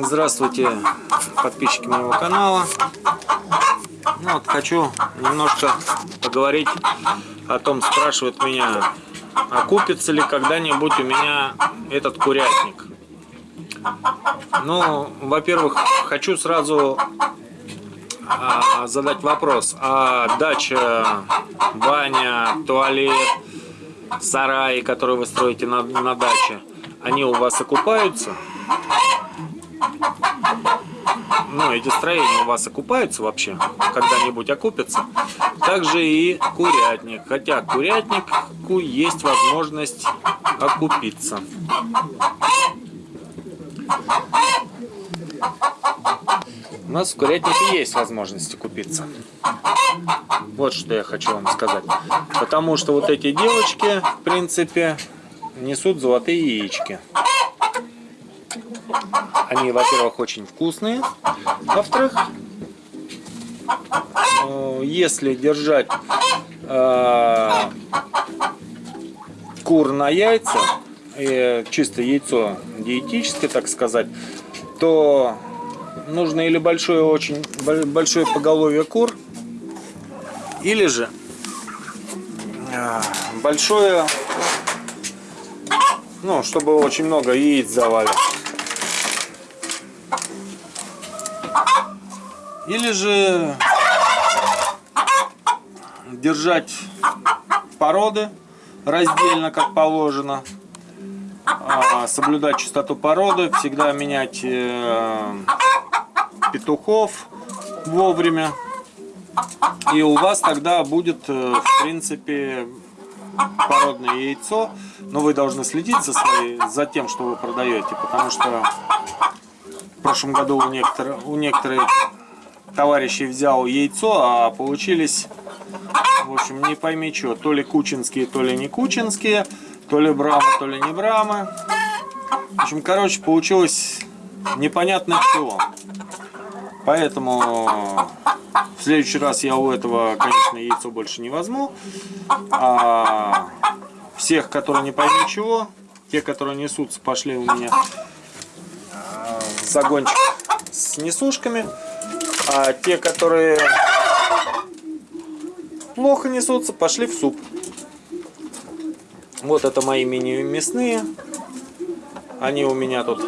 Здравствуйте, подписчики моего канала. Ну, вот хочу немножко поговорить о том, спрашивают меня, окупится ли когда-нибудь у меня этот курятник. Ну, во-первых, хочу сразу а, задать вопрос. А дача, баня, туалет, сараи, которые вы строите на, на даче, они у вас окупаются? Ну, эти строения у вас окупаются вообще? Когда-нибудь окупятся? Также и курятник. Хотя курятнику есть возможность окупиться. У нас в курятнике есть возможность купиться. Вот что я хочу вам сказать. Потому что вот эти девочки, в принципе, несут золотые яички. Они, во-первых, очень вкусные. Во-вторых, э, если держать э, кур на яйца, э, чисто яйцо диетическое, так сказать, то нужно или большое очень большое поголовье кур, или же э, большое, ну, чтобы очень много яиц давали. Или же держать породы раздельно, как положено. А, соблюдать чистоту породы, всегда менять э, петухов вовремя. И у вас тогда будет, э, в принципе, породное яйцо. Но вы должны следить за, своей, за тем, что вы продаете, потому что в прошлом году у некоторых, у некоторых товарищей взял яйцо, а получились, в общем, не пойми что, то ли кучинские, то ли не кучинские, то ли брамы, то ли не брамы. В общем, короче, получилось непонятно чего. Поэтому следующий раз я у этого, конечно, яйцо больше не возьму. А всех, которые не пойми чего, те, которые несутся, пошли у меня загончик с несушками. А те, которые плохо несутся, пошли в суп. Вот это мои мини-мясные. Они у меня тут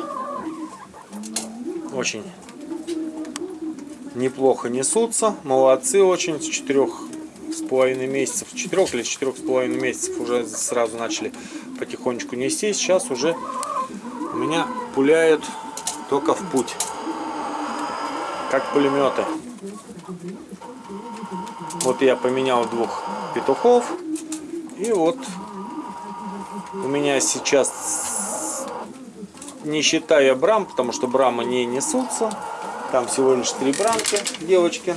очень неплохо несутся. Молодцы очень. С четырех с половиной месяцев, четырех или четырех с половиной месяцев уже сразу начали потихонечку нести. Сейчас уже у меня пуляют только в путь как пулеметы. Вот я поменял двух петухов. И вот у меня сейчас, не считая брам, потому что брамы не несутся, там всего лишь три брамки, девочки.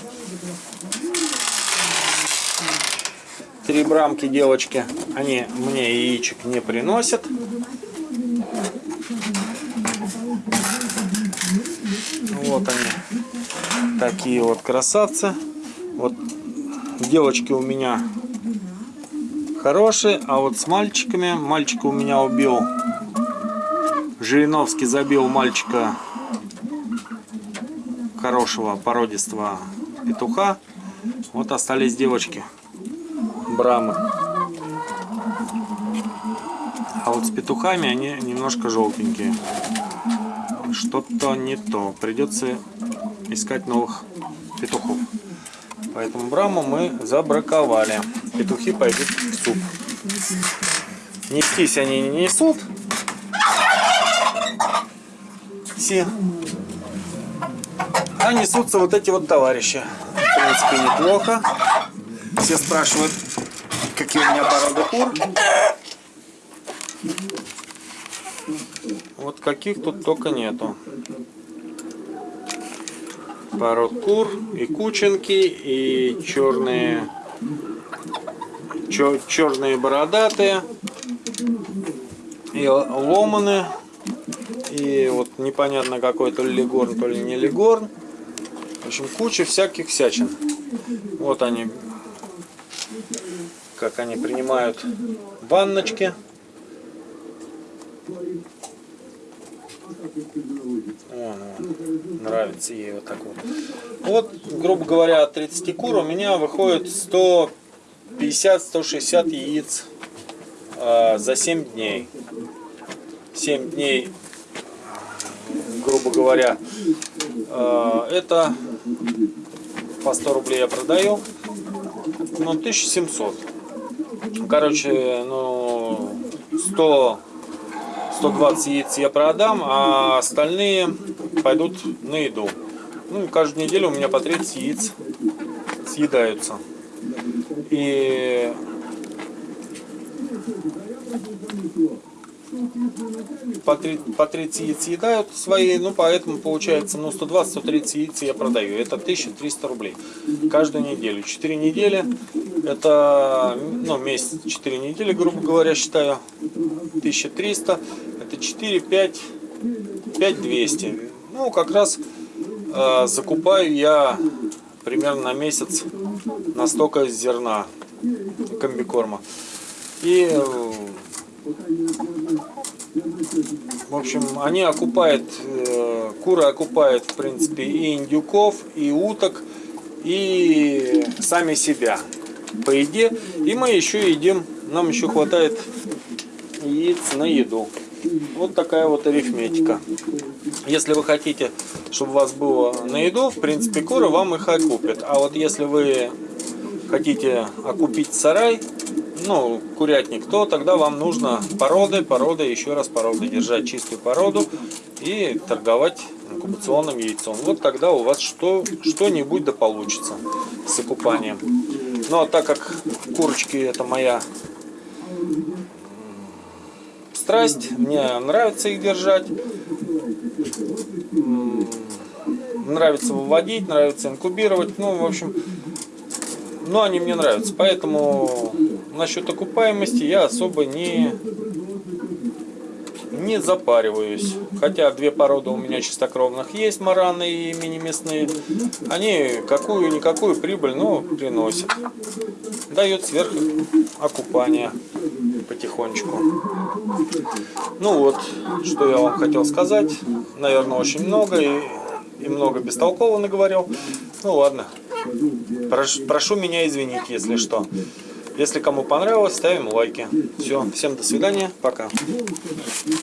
Три брамки, девочки, они мне яичек не приносят. Вот они такие вот красавцы. Вот девочки у меня хорошие, а вот с мальчиками, мальчика у меня убил, Жириновский забил мальчика хорошего породистого петуха. Вот остались девочки, брамы. А вот с петухами они немножко желтенькие. Что-то не то. Придется искать новых петухов. Поэтому браму мы забраковали. Петухи пойдут в суп. Нестись они не несут. Все. А несутся вот эти вот товарищи. В принципе, неплохо. Все спрашивают, какие у меня породы кур. Вот каких тут только нету пород кур, и кученки, и черные, чер, черные бородатые, и ломаны, и вот непонятно какой то ли легорн, то ли не легорн. Общем, куча всяких всячин. Вот они, как они принимают ванночки. О, нравится ей вот так вот. Вот, грубо говоря, от 30 кур у меня выходит 150-160 яиц э, за 7 дней. 7 дней, грубо говоря, э, это по 100 рублей я продаю, ну 1700. Короче, ну 100 120 яиц я продам, а остальные пойдут на еду. Ну, каждую неделю у меня по 30 яиц съедаются. И по 30, по 30 яиц съедают свои, ну поэтому получается, ну 120-130 яиц я продаю. Это 1300 рублей каждую неделю. 4 недели, это, ну месяц, 4 недели, грубо говоря, считаю, 1300, это 4, 5, 5200. Ну как раз э, закупаю я примерно на месяц настолько зерна комбикорма. И э, в общем, они окупают, э, куры окупают, в принципе, и индюков, и уток, и сами себя по еде. И мы еще едим, нам еще хватает яиц на еду. Вот такая вот арифметика. Если вы хотите, чтобы у вас было на еду, в принципе, куры вам их окупят. А вот если вы хотите окупить сарай, ну, курятник, то тогда вам нужно породы, породы, еще раз породы, держать чистую породу и торговать инкубационным яйцом. Вот тогда у вас что, что-нибудь да получится с окупанием. Ну, а так как курочки это моя страсть, мне нравится их держать, нравится выводить, нравится инкубировать, ну, в общем, ну, они мне нравятся, поэтому насчет окупаемости я особо не, не запариваюсь. Хотя две породы у меня чистокровных есть, мараны и мини-мясные. Они какую-никакую прибыль, но приносят. Дают сверх окупания потихонечку. Ну вот, что я вам хотел сказать. Наверное, очень много и, и много бестолково наговорил. Ну ладно. Прошу, прошу меня извинить, если что. Если кому понравилось, ставим лайки. Все, всем до свидания, пока.